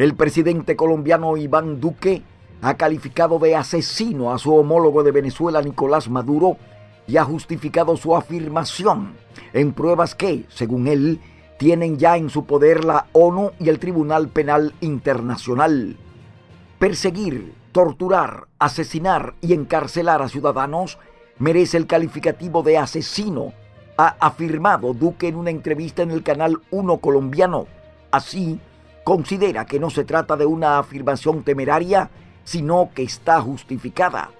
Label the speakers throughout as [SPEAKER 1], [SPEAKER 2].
[SPEAKER 1] El presidente colombiano Iván Duque ha calificado de asesino a su homólogo de Venezuela, Nicolás Maduro, y ha justificado su afirmación en pruebas que, según él, tienen ya en su poder la ONU y el Tribunal Penal Internacional. Perseguir, torturar, asesinar y encarcelar a ciudadanos merece el calificativo de asesino, ha afirmado Duque en una entrevista en el canal 1 colombiano. Así, considera que no se trata de una afirmación temeraria, sino que está justificada.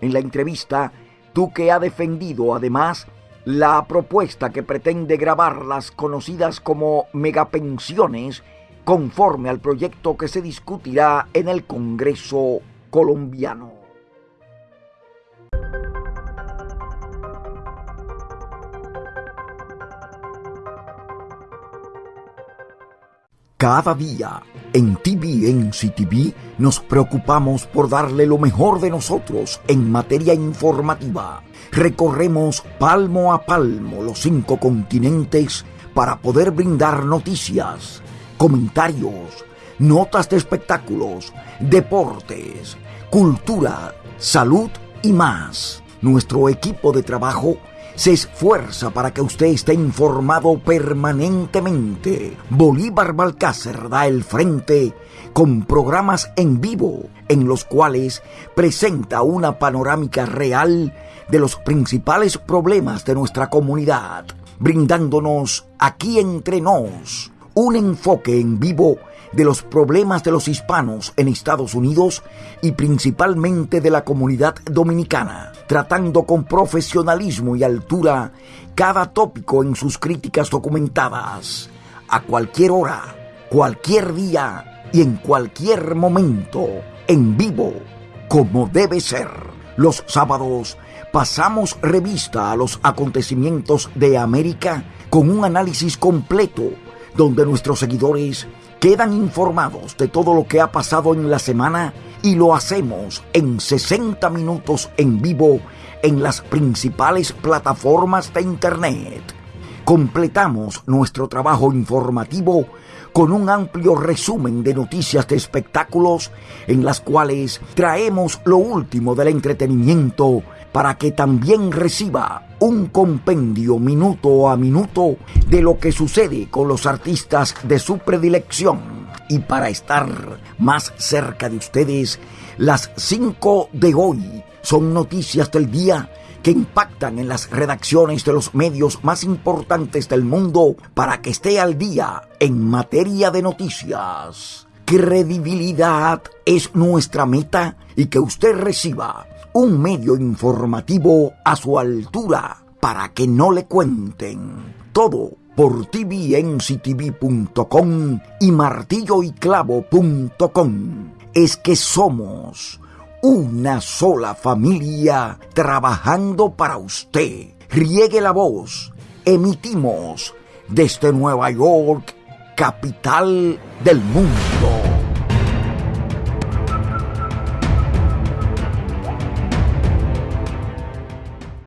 [SPEAKER 1] En la entrevista, Duque ha defendido además la propuesta que pretende grabar las conocidas como megapensiones conforme al proyecto que se discutirá en el Congreso colombiano. Cada día en TVNC TV nos preocupamos por darle lo mejor de nosotros en materia informativa. Recorremos palmo a palmo los cinco continentes para poder brindar noticias, comentarios, notas de espectáculos, deportes, cultura, salud y más. Nuestro equipo de trabajo se esfuerza para que usted esté informado permanentemente. Bolívar Balcácer da el frente con programas en vivo en los cuales presenta una panorámica real de los principales problemas de nuestra comunidad, brindándonos aquí entre nos un enfoque en vivo de los problemas de los hispanos en Estados Unidos y principalmente de la comunidad dominicana, tratando con profesionalismo y altura cada tópico en sus críticas documentadas, a cualquier hora, cualquier día y en cualquier momento, en vivo, como debe ser. Los sábados pasamos revista a los acontecimientos de América con un análisis completo donde nuestros seguidores quedan informados de todo lo que ha pasado en la semana y lo hacemos en 60 minutos en vivo en las principales plataformas de Internet. Completamos nuestro trabajo informativo con un amplio resumen de noticias de espectáculos en las cuales traemos lo último del entretenimiento para que también reciba un compendio minuto a minuto de lo que sucede con los artistas de su predilección. Y para estar más cerca de ustedes, las 5 de hoy son noticias del día que impactan en las redacciones de los medios más importantes del mundo para que esté al día en materia de noticias. Credibilidad es nuestra meta y que usted reciba un medio informativo a su altura para que no le cuenten. Todo por tvnctv.com y martilloyclavo.com. Es que somos una sola familia trabajando para usted. Riegue la voz. Emitimos desde Nueva York, capital del mundo.